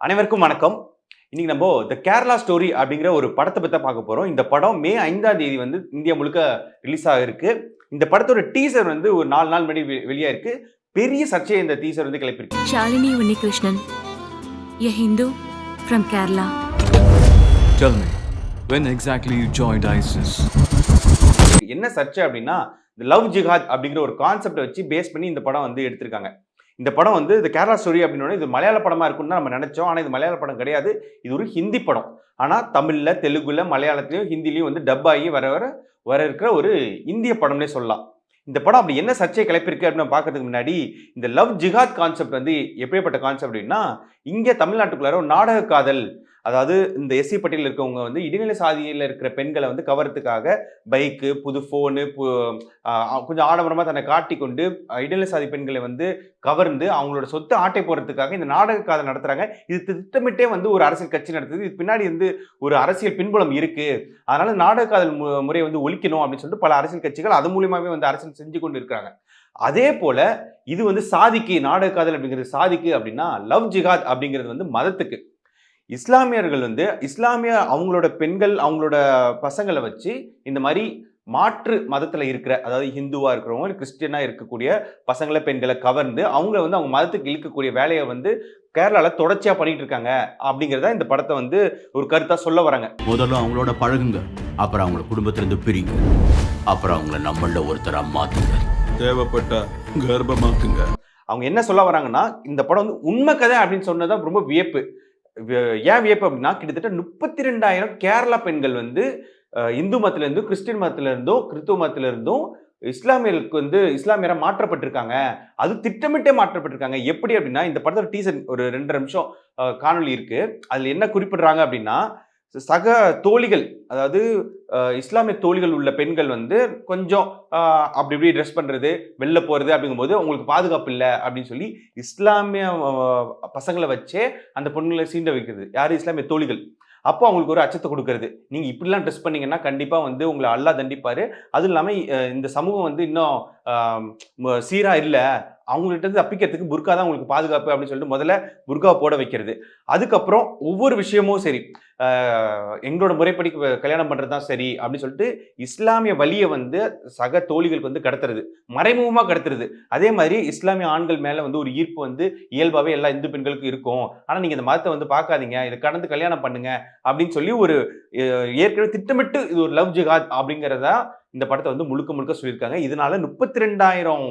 அனைவருக்கும் வணக்கம். இன்னைக்கு நம்ம த கேரளா ஸ்டோரி அப்படிங்கிற ஒரு படத்தை பற்றி பார்க்க போறோம். இந்த படம் மே ஐந்தாம் தேதி வந்து இந்தியா முழுக்க ரிலீஸ் ஆகிருக்கு. இந்த படத்தோட டீசர் வந்து ஒரு நாலு நாள் முன்னாடி வெ- வெளியாயிருக்கு. பெரிய சர்ச்சையை இந்த டீசர் வந்து கிளப்பிருக்கு Shalini Unnikrishnan, a Hindu from Kerala. Tell me, when exactly you joined ISIS? என்ன சர்ச்சை அப்படின்னா இந்த லவ் ஜிஹாத் அப்படிங்கிற ஒரு கான்செப்டை வச்சு பேஸ் பண்ணி இந்த படம் வந்து எடுத்திருக்காங்க. இந்த படம் வந்து இது கேரளா ஸ்டோரி அப்படின்னா இது மலையாள படமாக இருக்கும்னு நம்ம நினச்சோம். ஆனால் இது மலையாள படம் கிடையாது. இது ஒரு ஹிந்தி படம். ஆனால் தமிழில் தெலுங்குல மலையாளத்துலேயும் ஹிந்திலையும் வந்து டப் ஆகி வர வர வர இருக்கிற ஒரு இந்திய படம்னே சொல்லலாம். இந்த படம் அப்படி என்ன சர்ச்சையை கிளப்பிருக்கு அப்படின்னு பார்க்கறதுக்கு முன்னாடி இந்த லவ் ஜிஹாத் கான்செப்ட் வந்து எப்படிப்பட்ட கான்செப்ட் அப்படின்னா இங்கே தமிழ்நாட்டுக்குள்ளார ஒரு நாடக காதல் அதாவது இந்த எஸ்சி பட்டியலில் இருக்கவங்க வந்து இடைநிலை சாதியில் இருக்கிற பெண்களை வந்து கவர்றதுக்காக பைக்கு புது ஃபோனு கொஞ்சம் ஆடம்பரமாக தன்னை காட்டிக்கொண்டு இடைநிலை சாதி பெண்களை வந்து கவர்ந்து அவங்களோட சொத்து ஆட்டை போடுறதுக்காக இந்த நாடக காதல் நடத்துகிறாங்க இது திட்டமிட்டே வந்து ஒரு அரசியல் கட்சி நடத்துது. இது பின்னாடி வந்து ஒரு அரசியல் பின்புலம் இருக்குது அதனால் நாடக காதல் மு- முறையை வந்து ஒழிக்கணும் அப்படின்னு சொல்லிட்டு பல அரசியல் கட்சிகள் அது மூலியமாகவே வந்து அரசியல் செஞ்சு கொண்டு இருக்காங்க அதே போல இது வந்து சாதிக்கு நாடக காதல் அப்படிங்கிறது சாதிக்கு அப்படின்னா லவ் ஜிகாத் அப்படிங்கிறது வந்து மதத்துக்கு. இஸ்லாமியர்கள் வந்து இஸ்லாமிய அவங்களோட பெண்கள் அவங்களோட பசங்களை வச்சு இந்த மாதிரி மாற்று மதத்தில் இருக்கிற அதாவது ஹிந்துவாக இருக்கிறவங்க கிறிஸ்டியனாக இருக்கக்கூடிய பசங்களை பெண்களை கவர்ந்து அவங்கள வந்து அவங்க மதத்துக்கு இழுக்கக்கூடிய வேலையை வந்து கேரளாவில் தொடர்ச்சியாக பண்ணிட்டு இருக்காங்க அப்படிங்கிறத இந்த படத்தை வந்து ஒரு கருத்தாக சொல்ல வராங்க. முதல்ல அவங்களோட பழகுங்க. அப்புறம் அவங்கள குடும்பத்திலிருந்து பிரிங்க. அப்புறம் அவங்கள நம்மள ஒருத்தரா மாத்துங்க. தேவைப்பட்டா கர்ப்பமாக்குங்க. அவங்க என்ன சொல்ல வராங்கன்னா இந்த படம் வந்து உண்மை கதை அப்படின்னு சொன்னதான் ரொம்ப வியப்பு. ஏன் வியப்பு அப்படின்னா கிட்டத்தட்ட முப்பத்தி ரெண்டாயிரம் கேரளா பெண்கள் வந்து இந்து மதத்துலேருந்தும் கிறிஸ்டின் மதத்திலிருந்தும் கிறிஸ்துவ மதத்திலிருந்தும் இஸ்லாமியர்களுக்கு வந்து இஸ்லாமியராக மாற்றப்பட்டிருக்காங்க. அது திட்டமிட்டே மாற்றப்பட்டிருக்காங்க. எப்படி அப்படின்னா இந்த படத்தில் டீசர் ஒரு ரெண்டு நிமிஷம் காணொலி காணொளி இருக்கு. அதில் என்ன குறிப்பிடுறாங்க அப்படின்னா சக தோழிகள் அதாவது இஸ்லாமிய தோழிகள் உள்ள பெண்கள் வந்து கொஞ்சம் அப்படி இப்படி ட்ரெஸ் பண்ணுறது வெளில போகிறது அப்படிங்கும்போது உங்களுக்கு பாதுகாப்பு இல்லை அப்படின்னு சொல்லி இஸ்லாமிய பசங்களை வச்சே அந்த பொண்ணுங்களை சீண்ட வைக்கிறது. யார்? இஸ்லாமிய தோழிகள். அப்போ அவங்களுக்கு ஒரு அச்சத்தை கொடுக்கறது. நீங்கள் இப்படிலாம் ட்ரெஸ் பண்ணீங்கன்னா கண்டிப்பாக வந்து உங்களை அல்லா தண்டிப்பார். அதுவும் இல்லாமல் இந்த சமூகம் வந்து இன்னும் சீராக இல்லை. அவங்கள்ட்ட இருந்து தப்பிக்கிறதுக்கு புர்கா தான் உங்களுக்கு பாதுகாப்பு அப்படின்னு சொல்லிட்டு முதல்ல புர்கா போட வைக்கிறது. அதுக்கப்புறம் ஒவ்வொரு விஷயமும் சரி. எங்களோட முறைப்படி கல்யாணம் பண்ணுறது தான் சரி அப்படின்னு சொல்லிட்டு இஸ்லாமிய வழியை வந்து சக தோழிகளுக்கு வந்து கடத்துறது. மறைமுகமாக கடத்துறது. அதே மாதிரி இஸ்லாமிய ஆண்கள் மேலே வந்து ஒரு ஈர்ப்பு வந்து இயல்பாகவே எல்லா இந்து பெண்களுக்கும் இருக்கும். ஆனால் நீங்கள் இந்த மதத்தை வந்து பார்க்காதீங்க. இதை கடந்து கல்யாணம் பண்ணுங்க அப்படின்னு சொல்லி ஒரு ஏற்கனவே திட்டமிட்டு இது ஒரு லவ் ஜிகாத் அப்படிங்கிறதா இந்த படத்தை வந்து முழுக்க முழுக்க சொல்லியிருக்காங்க. இதனால முப்பத்தி ரெண்டாயிரம்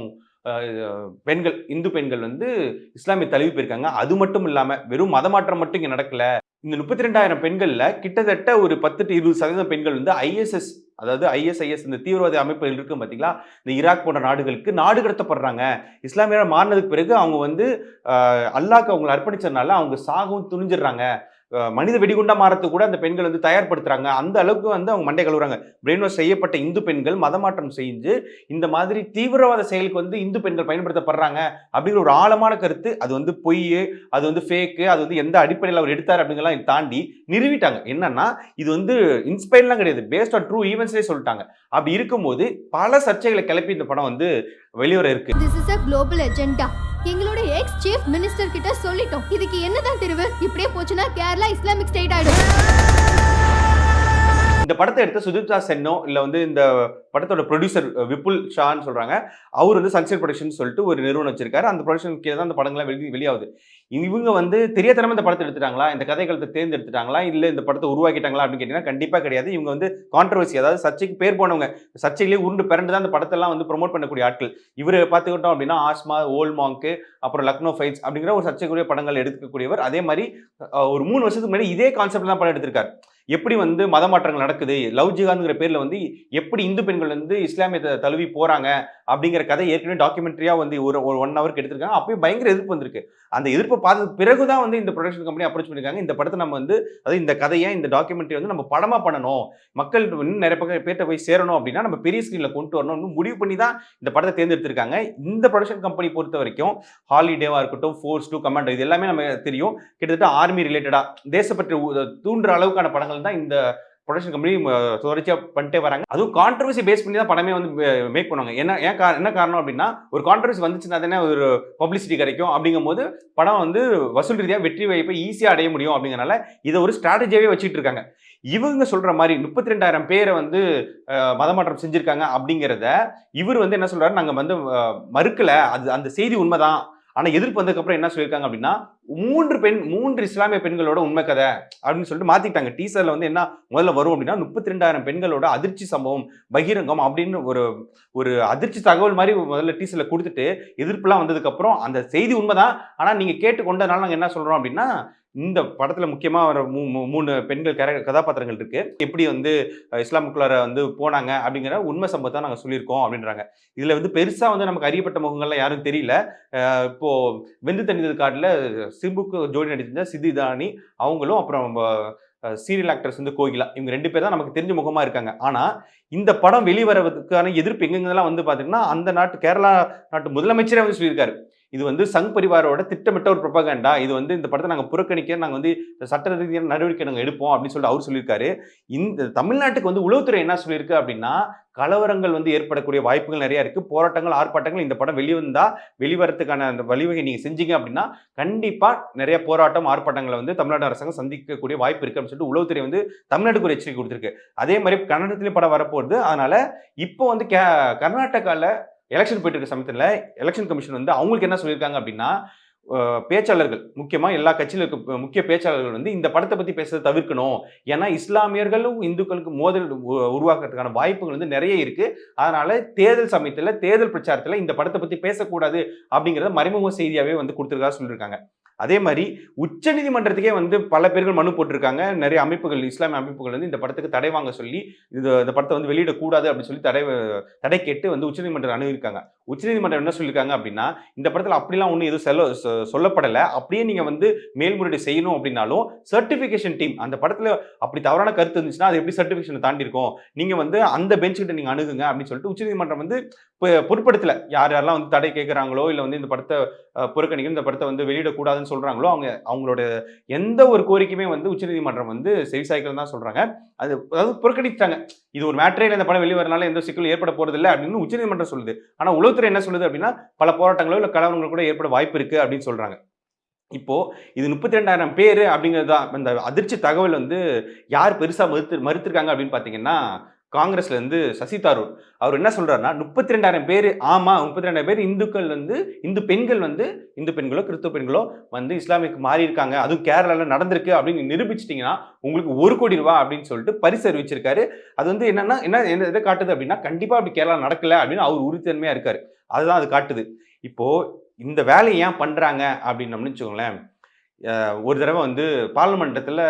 பெண்கள் இந்து பெண்கள் வந்து இஸ்லாமிய தழுவி போயிருக்காங்க. அது மட்டும் இல்லாமல் வெறும் மதமாற்றம் மட்டும் இங்கே நடக்கல. இந்த முப்பத்தி ரெண்டாயிரம் பெண்களில் கிட்டத்தட்ட ஒரு பத்து டு இருபது சதவீதம் பெண்கள் வந்து ஐஎஸ்எஸ் அதாவது ஐஎஸ்ஐஎஸ் இந்த தீவிரவாத அமைப்புகள் இருக்கு பார்த்தீங்களா இந்த ஈராக் போன்ற நாடுகளுக்கு நாடு கடத்தப்படுறாங்க. இஸ்லாமியராக மாறினதுக்கு பிறகு அவங்க வந்து அல்லாக்கு அவங்களை அர்ப்பணிச்சதுனால அவங்க சாகவும் துணிஞ்சிடுறாங்க. மனித வெடிகுண்டா மாறத்துக்கு கூட அந்த பெண்கள் வந்து தயார்படுத்துறாங்க. அந்த அளவுக்கு வந்து அவங்க மண்டை கழுவுறாங்க. பிரெயின் வாஷ் செய்யப்பட்ட இந்து பெண்கள் மதமாற்றம் செஞ்சு இந்த மாதிரி தீவிரவாத செயலுக்கு வந்து இந்து பெண்கள் பயன்படுத்தப்படுறாங்க அப்படிங்கிற ஒரு ஆழமான கருத்து. அது வந்து பொய் அது வந்து ஃபேக்கு அது வந்து எந்த அடிப்படையில் அவர் எடுத்தார் அப்படிங்கலாம் தாண்டி நிறுவிட்டாங்க என்னன்னா இது வந்து இன்ஸ்பைர்லாம் கிடையாது. பேஸ்ட் ஆன் ட்ரூ ஈவெண்ட்ஸே சொல்லிட்டாங்க. அப்படி இருக்கும்போது பல சர்ச்சைகளை கிளப்பி இந்த படம் வந்து வெளிவர இருக்கு. எங்களோட எக்ஸ் சீஃப் மினிஸ்டர் கிட்ட சொல்லிட்டோம். இதுக்கு என்னதான் தெரிவு? இப்படியே போச்சுன்னா கேரளா இஸ்லாமிக் ஸ்டேட் ஆயிடும். இந்த படத்தை எடுத்த சுஜிதா சென்னோ இல்லை வந்து இந்த படத்தோட ப்ரொடியூசர் விபுல் ஷான்னு சொல்கிறாங்க அவர் வந்து சன்செட் ப்ரொடக்ஷன் சொல்லிட்டு ஒரு நிறுவனம் வச்சிருக்காரு. அந்த ப்ரொடக்ஷன் கீழே தான் அந்த படங்கள்லாம் வெளி வெளியாகுது. இவங்க வந்து தெரியாதனமா இந்த படத்தை எடுத்துட்டாங்களா? இந்த கதைகளத்தை தேர்ந்தெடுத்துட்டாங்களா? இல்லை இந்த படத்தை உருவாக்கிட்டாங்களா அப்படின்னு கேட்டிங்கன்னா கண்டிப்பாக கிடையாது. இவங்க வந்து கான்ட்ரவர்சி அதாவது சர்ச்சைக்கு பேர் போனவங்க சர்ச்சையிலேயே உருண்டு பிறண்டு தான் அந்த படத்தெல்லாம் வந்து ப்ரொமோட் பண்ணக்கூடிய ஆட்கள். இவர் பார்த்துக்கிட்டோம் அப்படின்னா ஆஸ்மா ஓல் மாங்க்கு அப்புறம் லக்னோ ஃபைட்ஸ் அப்படிங்கிற ஒரு சர்ச்சைக்குரிய படங்கள் எடுக்கக்கூடியவர். அதே மாதிரி ஒரு மூணு வருஷத்துக்கு முன்னாடி இதே கான்செப்ட் தான் படம் எடுத்திருக்காரு. எப்படி வந்து மத மாற்றங்கள் நடக்குது லவ் ஜிஹாத்ங்கிற பேரில் வந்து எப்படி இந்து பெண்கள் வந்து இஸ்லாமியத்தை தழுவி போகிறாங்க அப்படிங்கிற கதை ஏற்கனவே டாக்குமெண்ட்ரியாக வந்து ஒரு ஒரு ஒன் ஹவருக்கு எடுத்திருக்காங்க. அப்பயும் பயங்கர எதிர்ப்பு வந்திருக்கு. அந்த எதிர்ப்பை பார்த்ததுக்கு பிறகுதான் வந்து இந்த ப்ரொடக்ஷன் கம்பெனி அப்ரோச் பண்ணியிருக்காங்க இந்த படத்தை நம்ம வந்து அதாவது இந்த கதையை இந்த டாக்குமெண்ட்ரி வந்து நம்ம படமாக பண்ணணும். மக்கள் இன்னும் நிறைய பக்கம் பேர்ட்ட போய் சேரணும் அப்படின்னா நம்ம பெரிய ஸ்க்ரீனில் கொண்டு வரணும்னு முடிவு பண்ணி தான் இந்த படத்தை தேர்ந்தெடுத்திருக்காங்க. இந்த ப்ரொடக்ஷன் கம்பெனி பொறுத்த வரைக்கும் ஹாலிடேவாக இருக்கட்டும் ஃபோர்ஸ் டூ கமாண்டோ இது எல்லாமே நம்ம தெரியும். கிட்டத்தட்ட ஆர்மி ரிலேட்டடாக தேசப்பற்று தூண்டுற அளவுக்கான படங்கள் தான் இந்த ப்ரொடக்ஷன் கம்பெனி தொடர்ச்சியாக பண்ணிட்டே வராங்க. அதுவும் கான்ட்ரவர்சி பேஸ் பண்ணி தான் படமே வந்து மேக் பண்ணுவாங்க. என்ன ஏன் கா- என்ன காரணம் அப்படின்னா ஒரு கான்ட்ரவர்சி வந்துச்சுன்னா தானே ஒரு பப்ளிசிட்டி கிடைக்கும். அப்படிங்கும்போது படம் வந்து வசூல் ரீதியாக வெற்றி வாய்ப்பை ஈஸியாக அடைய முடியும் அப்படிங்கிறனால இதை ஒரு ஸ்ட்ராட்டஜியாகவே வச்சுட்டு இருக்காங்க. இவங்க சொல்கிற மாதிரி முப்பத்தி ரெண்டாயிரம் பேரை வந்து மதமாற்றம் செஞ்சுருக்காங்க அப்படிங்கிறத இவர் வந்து என்ன சொல்கிறாரு நாங்கள் வந்து மறுக்கலை. அது அந்த செய்தி உண்மைதான். ஆனா எதிர்ப்பு வந்ததுக்கப்புறம் என்ன சொல்லியிருக்காங்க அப்படின்னா மூன்று பெண் மூன்று இஸ்லாமிய பெண்களோட உண்மை கதை அப்படின்னு சொல்லிட்டு மாத்திட்டாங்க டீசர்ல வந்து என்ன முதல்ல வரும் அப்படின்னா முப்பத்தி ரெண்டாயிரம் பெண்களோட அதிர்ச்சி சம்பவம் பகிரங்கம் அப்படின்னு ஒரு ஒரு அதிர்ச்சி தகவல் மாதிரி முதல்ல டீசர்ல கொடுத்துட்டு எதிர்ப்புலாம் வந்ததுக்கு அப்புறம் அந்த செய்தி உண்மைதான். ஆனா நீங்க கேட்டுக்கொண்டனால நாங்க என்ன சொல்றோம் அப்படின்னா இந்த படத்தில் முக்கியமாக வர மூ- மூ- மூணு பெண்கள் கர கதாபாத்திரங்கள் இருக்கு. எப்படி வந்து இஸ்லாமுக்குள்ளார வந்து போனாங்க அப்படிங்கிற உண்மை சம்பவத்தை நாங்கள் சொல்லியிருக்கோம் அப்படின்றாங்க. இதில் வந்து பெருசாக வந்து நமக்கு அறியப்பட்ட முகங்கள்லாம் யாரும் தெரியல. இப்போது வெந்து தணிந்தது காட்டில் சிம்புக்கு ஜோடி நடிச்சிருந்த சித்திதானி அவங்களும் அப்புறம் சீரியல் ஆக்டர்ஸ் வந்து கோகிலா. இவங்க ரெண்டு பேர் தான் நமக்கு தெரிஞ்ச முகமாக இருக்காங்க. ஆனால் இந்த படம் வெளிவரதுக்கான எதிர்ப்பு எங்கெங்கெல்லாம் வந்து பார்த்தீங்கன்னா அந்த நாட்டு கேரளா நாட்டு முதலமைச்சரே வந்து சொல்லியிருக்காரு. இது வந்து சங் பரிவாரோட திட்டமிட்ட ஒரு ப்ரொபகண்டா இது வந்து இந்த படத்தை நாங்கள் புறக்கணிக்க நாங்கள் வந்து சட்ட ரீதியான நடவடிக்கை நாங்கள் எடுப்போம் அப்படின்னு சொல்லிட்டு அவர் சொல்லியிருக்காரு. இந்த தமிழ்நாட்டுக்கு வந்து உளவுத்துறை என்ன சொல்லியிருக்கு அப்படின்னா கலவரங்கள் வந்து ஏற்படக்கூடிய வாய்ப்புகள் நிறைய இருக்கு. போராட்டங்கள் ஆர்ப்பாட்டங்கள் இந்த படம் வெளிவந்தா வெளிவரத்துக்கான அந்த வழிவகை நீங்க செஞ்சீங்க அப்படின்னா கண்டிப்பா நிறைய போராட்டம் ஆர்ப்பாட்டங்களை வந்து தமிழ்நாடு அரசாங்கம் சந்திக்கக்கூடிய வாய்ப்பு இருக்கு அப்படின்னு சொல்லிட்டு உளவுத்துறை வந்து தமிழ்நாட்டுக்கு ஒரு எச்சரிக்கை கொடுத்துருக்கு. அதே மாதிரி கன்னடத்திலேயும் படம் வரப்போகுது. அதனால இப்போ வந்து கே கர்நாடகாவில் எலெக்ஷன் போயிட்டு இருக்க சமயத்தில் எலெக்ஷன் கமிஷன் வந்து அவங்களுக்கு என்ன சொல்லியிருக்காங்க அப்படின்னா பேச்சாளர்கள் முக்கியமாக எல்லா கட்சியில இருக்க முக்கிய பேச்சாளர்கள் வந்து இந்த படத்தை பற்றி பேசுறதை தவிர்க்கணும். ஏன்னா இஸ்லாமியர்களும் இந்துக்களுக்கு மோதல் உருவாக்குறதுக்கான வாய்ப்புகள் வந்து நிறைய இருக்குது அதனால் தேர்தல் சமயத்தில் தேர்தல் பிரச்சாரத்தில் இந்த படத்தை பற்றி பேசக்கூடாது அப்படிங்கிறத மறைமுக செய்தியாகவே வந்து கொடுத்துருக்கா சொல்லியிருக்காங்க. அதே மாதிரி உச்சநீதிமன்றத்துக்கே வந்து பல பேர்கள் மனு போட்டிருக்காங்க. நிறைய அமைப்புகள் இஸ்லாமிய அமைப்புகள் வந்து இந்த படத்துக்கு தடை வாங்க சொல்லி இது இந்த படத்தை வந்து வெளியிடக்கூடாது அப்படின்னு சொல்லி தடை தடை கேட்டு வந்து உச்சநீதிமன்றம் அணுகியிருக்காங்க. உச்சநீதிமன்றம் என்ன சொல்லியிருக்காங்க அப்படின்னா இந்த படத்தில் அப்படிலாம் ஒன்றும் எதுவும் செல்ல சொ- சொல்லப்படலை. அப்படியே நீங்கள் வந்து மேல்முறையீடு செய்யணும் அப்படின்னாலும் சர்டிஃபிகேஷன் டீம் அந்த படத்தில் அப்படி தவறான கருத்து இருந்துச்சுன்னா அது எப்படி சர்டிஃபிகேஷனை தாண்டி இருக்கும் வந்து அந்த பெஞ்ச் கிட்ட நீங்கள் அணுகுங்க அப்படின்னு சொல்லிட்டு உச்சநீதிமன்றம் வந்து பொ- பொருட்படுத்தல. யார் யாரெல்லாம் வந்து தடை கேட்குறாங்களோ இல்லை வந்து இந்த படத்தை புறக்கணிக்கணும் இந்த படத்தை வந்து வெளியிடக்கூடாதுன்னு சொல்றாங்களோ அவங்க அவங்களோட எந்த ஒரு கோரிக்கையுமே வந்து உச்சநீதிமன்றம் வந்து செவிசாய்க்கள் தான் சொல்கிறாங்க அது அதாவது புறக்கணித்தாங்க இது ஒரு மேட்ரே இந்த படம் வெளியே வரனால எந்த சிக்கலும் ஏற்பட போறதில்லை அப்படின்னு உச்சநீதிமன்றம் சொல்லுது. ஆனால் உலக உளவுத்துறை என்ன சொல்லுது அப்படின்னா பல போராட்டங்களோ இல்லை கலவரங்கள் கூட ஏற்பட வாய்ப்பு இருக்கு அப்படின்னு சொல்றாங்க. இப்போ இது முப்பத்தி ரெண்டாயிரம் பேர் அப்படிங்கிறது தான் இந்த அதிர்ச்சி தகவல் வந்து யார் பெருசா மறுத்து மறுத்திருக்காங்க அப்படின்னு பார்த்தீங்கன்னா காங்கிரஸ்லேருந்து சசி தரூர். அவர் என்ன சொல்கிறாருன்னா முப்பத்தி ரெண்டாயிரம் பேர் ஆமாம் முப்பத்தி ரெண்டாயிரம் பேர் இந்துக்கள் வந்து இந்து பெண்கள் வந்து இந்து பெண்களோ கிறிஸ்துவ பெண்களோ வந்து இஸ்லாமிக்கு மாறி இருக்காங்க. அதுவும் கேரளாவில் நடந்திருக்கு அப்படின்னு நிரூபிச்சிட்டிங்கன்னா உங்களுக்கு ஒரு கோடி ரூபா அப்படின்னு சொல்லிட்டு பரிசு அறிவிச்சிருக்காரு. அது வந்து என்னன்னா என்ன என்ன எதை காட்டுது அப்படின்னா கண்டிப்பாக அப்படி கேரளா நடக்கல அப்படின்னு அவர் உறுதித்தன்மையாக இருக்கார். அதுதான் அது காட்டுது. இப்போது இந்த வேலையை ஏன் பண்ணுறாங்க அப்படின்னு வச்சுக்கோங்களேன் ஒரு தடவை வந்து பார்லிமெண்டத்தில்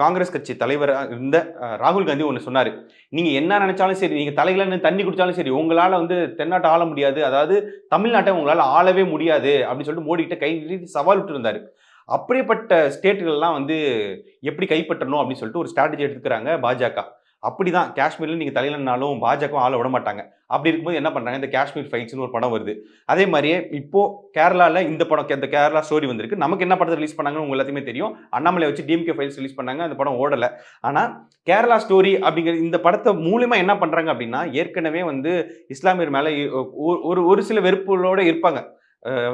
காங்கிரஸ் கட்சி தலைவராக இருந்த ராகுல் காந்தி ஒன்று சொன்னார். நீங்கள் என்ன நினச்சாலும் சரி நீங்கள் தலையில் நின்று தண்ணி குடித்தாலும் சரி உங்களால் வந்து தென்னாட்டை ஆள முடியாது. அதாவது தமிழ்நாட்டை உங்களால் ஆளவே முடியாது அப்படின்னு சொல்லிட்டு மோடிக்கிட்ட கை சவால் விட்டுருந்தார். அப்படிப்பட்ட ஸ்டேட்டுகள்லாம் வந்து எப்படி கைப்பற்றணும் அப்படின்னு சொல்லிட்டு ஒரு ஸ்ட்ராட்டஜி எடுத்துக்கிறாங்க பாஜக. அப்படி தான் காஷ்மீரில் நீங்கள் தலையிலனாலும் பாஜகவும் ஆள விட மாட்டாங்க அப்படி இருக்கும்போது என்ன பண்ணுறாங்க இந்த காஷ்மீர் ஃபைட்ஸ்னு ஒரு படம் வருது. அதே மாதிரியே இப்போது கேரளாவில் இந்த படம் இந்த கேரளா ஸ்டோரி வந்திருக்கு. நமக்கு என்ன படத்தை ரிலீஸ் பண்ணாங்கன்னு உங்க எல்லாத்தையுமே தெரியும். அண்ணாமலை வச்சு டிஎம்கே ஃபைல்ஸ் ரிலீஸ் பண்ணாங்க. அந்த படம் ஓடல. ஆனால் கேரளா ஸ்டோரி அப்படிங்கிற இந்த படத்தை மூலிமா என்ன பண்ணுறாங்க அப்படின்னா ஏற்கனவே வந்து இஸ்லாமியர் மேலே ஒரு- ஒரு ஒரு சில வெறுப்புகளோட இருப்பாங்க.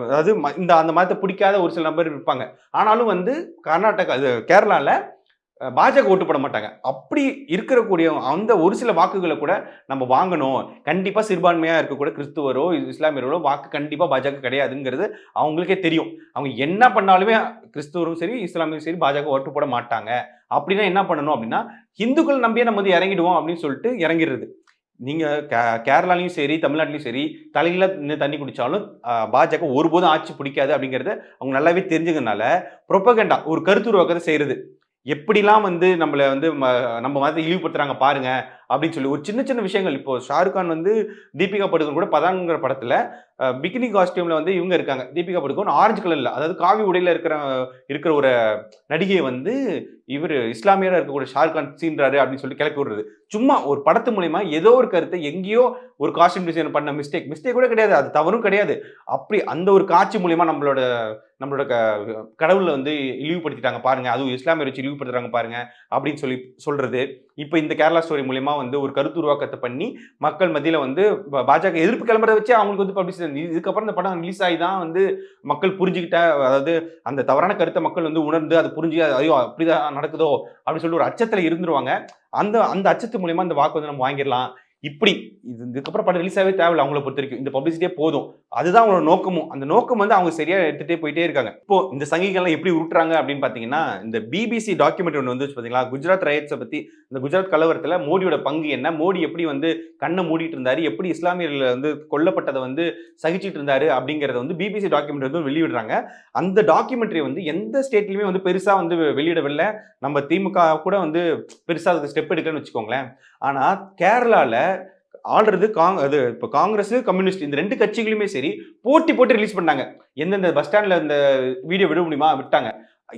அதாவது ம- இந்த அந்த மதத்தை பிடிக்காத ஒரு சில நபர் இருப்பாங்க. ஆனாலும் வந்து கர்நாடகா இது கேரளாவில் பாஜக ஓட்டு போட மாட்டாங்க. அப்படி இருக்கக்கூடிய அந்த ஒரு சில வாக்குகளை கூட நம்ம வாங்கணும். கண்டிப்பாக சிறுபான்மையாக இருக்கக்கூட கிறிஸ்துவரோ இஸ்லாமியர்களோ வாக்கு கண்டிப்பாக பாஜக கிடையாதுங்கிறது அவங்களுக்கே தெரியும். அவங்க என்ன பண்ணாலுமே கிறிஸ்துவரும் சரி இஸ்லாமியும் சரி பாஜக ஓட்டு போட மாட்டாங்க. அப்படின்னா என்ன பண்ணணும் அப்படின்னா இந்துக்கள் நம்பியே நம்ம வந்து இறங்கிடுவோம் அப்படின்னு சொல்லிட்டு இறங்கிடுறது. நீங்கள் கே- கேரளாலையும் சரி தமிழ்நாட்டிலையும் சரி தலையில் நின்று தண்ணி குடித்தாலும் பாஜக ஒருபோதும் ஆட்சி பிடிக்காது அப்படிங்கிறத அவங்க நல்லாவே தெரிஞ்சுக்கிறதுனால ப்ரொப்பகண்டா ஒரு கருத்துருவாக்கத்தை செய்கிறது எப்படிலாம் வந்து நம்மளை வந்து ம- நம்ம மதத்தை இழிவுபடுத்துறாங்க பாருங்க. அப்படின்னு சொல்லி ஒரு சின்ன சின்ன விஷயங்கள். இப்போ ஷாருக் கான் வந்து தீபிகா படுகோன் கூட பதாங்கிற படத்துல பிகினி காஸ்டியூம்ல வந்து இவங்க இருக்காங்க. தீபிகா படுகோன் ஆரஞ்சு கலர்ல அதாவது காவி உடையில இருக்கிற இருக்கிற ஒரு நடிகையை வந்து இவர் இஸ்லாமியராக இருக்கக்கூடிய ஷாருக் கான் சீன்றாரு அப்படின்னு சொல்லி கிளப்பி விடுறது. சும்மா ஒரு படத்து மூலயமா ஏதோ ஒரு கருத்தை எங்கேயோ ஒரு காஸ்டியூம் டிசைன் பண்ண மிஸ்டேக் மிஸ்டேக் கூட கிடையாது. அது தவறும் கிடையாது. அப்படி அந்த ஒரு காட்சி மூலயமா நம்மளோட நம்மளோட க- கடவுளை வந்து இழிவுபடுத்திட்டாங்க பாருங்க. அதுவும் இஸ்லாமியர் வச்சு இழிவுபடுத்துறாங்க பாருங்க அப்படின்னு சொல்லி சொல்றது. இப்போ இந்த கேரளா ஸ்டோரி மூலயமா வந்து ஒரு கருத்து உருவாக்கத்தை பண்ணி மக்கள் மத்தியில் வந்து பாஜக எதிர்ப்பு கிளம்புறத வச்சு அவங்களுக்கு வந்து பப்ளிசிட்டி இதுக்கப்புறம் இந்த படம் ரிலீஸ் ஆகி தான் வந்து மக்கள் புரிஞ்சுக்கிட்ட அதாவது அந்த தவறான கருத்தை மக்கள் வந்து உணர்ந்து அதை புரிஞ்சு ஐயோ அப்படிதான் நடக்குதோ அப்படின்னு சொல்லிட்டு ஒரு அச்சத்தில் இருந்துருவாங்க. அந்த அந்த அச்சத்து மூலியமா அந்த வாக்கு வந்து நம்ம வாங்கிடலாம். இப்படி இது இதுக்கப்புறம் படம் ரிலீஸ் ஆகவே தேவையில்ல அவங்கள பொறுத்த வரைக்கும். இந்த பப்ளிசிட்டியே போதும். அதுதான் அவங்களோட நோக்கமும். அந்த நோக்கம் வந்து அவங்க சரியா எடுத்துகிட்டே போயிட்டே இருக்காங்க. இப்போ இந்த சங்கிகள்லாம் எப்படி உருட்டுறாங்க அப்படின்னு பாத்தீங்கன்னா இந்த பிபிசி டாக்குமெண்ட் ஒன்று வந்து பாத்தீங்களா? குஜராத் ரயட்ஸை பத்தி இந்த குஜராத் கலவரத்துல மோடியோட பங்கு என்ன? மோடி எப்படி வந்து கண்ணை மூடிட்டு இருந்தாரு? எப்படி இஸ்லாமியர்கள் வந்து கொல்லப்பட்டதை வந்து சகிச்சிட்டு இருந்தாரு? அப்படிங்கறத வந்து பிபிசி டாக்குமெண்ட் வந்து வெளியிடுறாங்க. அந்த டாக்குமெண்ட்ரி வந்து எந்த ஸ்டேட்லயுமே வந்து பெருசா வந்து வெளியிடவில்லை. நம்ம திமுக கூட வந்து பெருசா அதுக்கு ஸ்டெப் எடுக்கலன்னு வச்சுக்கோங்களேன். ஆனா கேரளால ஆள்றது காங் அது இப்போ காங்கிரஸ் கம்யூனிஸ்ட் இந்த ரெண்டு கட்சிகளுமே சரி போட்டி போட்டு ரிலீஸ் பண்ணாங்க எந்தெந்த பஸ் ஸ்டாண்டில் இந்த வீடியோ விட முடியுமா? விட்டாங்க.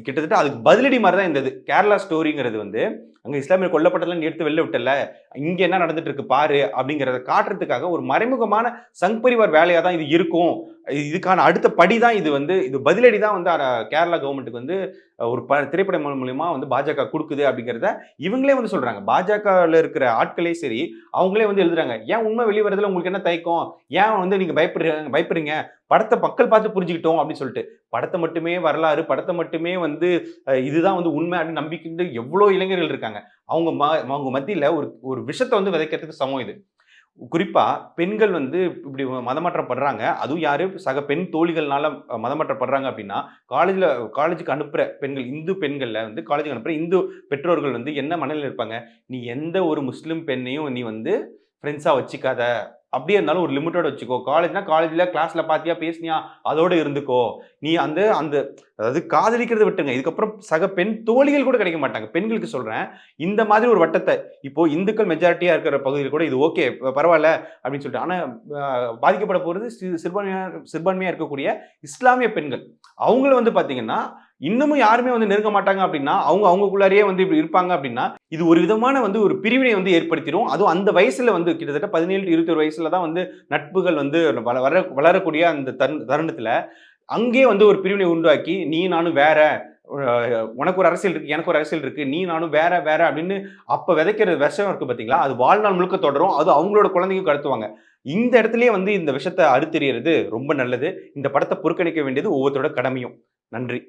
கிட்டத்தட்ட அதுக்கு பதிலடி மாதிரி தான் இருந்தது. கேரளா ஸ்டோரிங்கிறது வந்து அங்கே இஸ்லாமியர் கொல்லப்பட்டதுலாம் நீ எடுத்து வெளில விட்டல. இங்கே என்ன நடந்துட்டு இருக்கு பாரு அப்படிங்கிறத காட்டுறதுக்காக ஒரு மறைமுகமான சங் பரிவார் வேலையாக தான் இது இருக்கும். இதுக்கான அடுத்த படி தான் இது வந்து இது பதிலடி தான் வந்து கேரளா கவர்மெண்ட்டுக்கு வந்து ஒரு ப திரைப்படம் மூலியமா வந்து பாஜக கொடுக்குது அப்படிங்கிறத இவங்களே வந்து சொல்றாங்க. பாஜகவில் இருக்கிற ஆட்களே சரி அவங்களே வந்து எழுதுறாங்க. ஏன் உண்மை வெளிவரதுல உங்களுக்கு என்ன தயக்கம்? ஏன் வந்து நீங்க பயப்படுறீங்க பயப்படுறீங்க? படத்தை மக்கள் பார்த்து புரிஞ்சுக்கிட்டோம் அப்படின்னு சொல்லிட்டு. படத்தை மட்டுமே வரலாறு படத்தை மட்டுமே வந்து இதுதான் வந்து உண்மை அப்படின்னு நம்பிக்கிட்டு எவ்வளோ இளைஞர்கள் இருக்காங்க. அவங்க ம அவங்க மத்தியில் ஒரு ஒரு விஷத்தை வந்து விதைக்கிறதுக்கு சமம் இது. குறிப்பாக பெண்கள் வந்து இப்படி மதமாற்றப்படுறாங்க. அதுவும் யார்? சக பெண் தோழிகள்னால மதமாற்றப்படுறாங்க அப்படின்னா காலேஜில் காலேஜுக்கு அனுப்புகிற பெண்கள் இந்து பெண்களில் வந்து காலேஜுக்கு அனுப்புகிற இந்து பெற்றோர்கள் வந்து என்ன மனநிலையில் இருப்பாங்க? நீ எந்த ஒரு முஸ்லீம் பெண்ணையும் நீ வந்து ஃப்ரெண்ட்ஸாக வச்சுக்காத. அப்படியே இருந்தாலும் ஒரு லிமிட்டோட வச்சுக்கோ. காலேஜ்னா காலேஜில் கிளாஸில் பார்த்தியா பேசினியா அதோட இருந்துக்கோ. நீ அந்த அந்த அதாவது காதலிக்கிறத விட்டுங்க இதுக்கப்புறம் சக பெண் தோழிகள் கூட கிடைக்க மாட்டாங்க. பெண்களுக்கு சொல்கிறேன் இந்த மாதிரி ஒரு வட்டத்தை இப்போ இந்துக்கள் மெஜாரிட்டியாக இருக்கிற பகுதியில் கூட இது ஓகே பரவாயில்ல அப்படின்னு சொல்லிட்டு. ஆனால் பாதிக்கப்பட போகிறது சிறுபான்மையாக சிறுபான்மையாக இருக்கக்கூடிய இஸ்லாமிய பெண்கள். அவங்கள வந்து பார்த்தீங்கன்னா இன்னமும் யாருமே வந்து நெருங்க மாட்டாங்க அப்படின்னா அவங்க அவங்களுக்குள்ளாரியே வந்து இப்படி இருப்பாங்க அப்படின்னா இது ஒரு விதமான வந்து ஒரு பிரிவினை வந்து ஏற்படுத்திடும் அதுவும் அந்த வயசுல வந்து கிட்டத்தட்ட பதினேழு இருபத்தொரு வயசில் வயசுல தான் வந்து நட்புகள் வந்து வள வர வளரக்கூடிய அந்த தருண தருணத்துல அங்கேயே வந்து ஒரு பிரிவினை உண்டாக்கி நீ நானும் வேற உனக்கு ஒரு அரசியல் இருக்கு எனக்கு ஒரு அரசியல் இருக்கு நீ நானும் வேற வேற அப்படின்னு அப்ப விதைக்கிற விஷம் இருக்கு பாத்தீங்களா? அது வாழ்நாள் முழுக்க தொடரும். அது அவங்களோட குழந்தைக்கும் கடத்துவாங்க. இந்த இடத்துலயே வந்து இந்த விஷத்தை அறுத்தெறியறது ரொம்ப நல்லது. இந்த படத்தை புறக்கணிக்க வேண்டியது ஒவ்வொருத்தரோட கடமையும். நன்றி.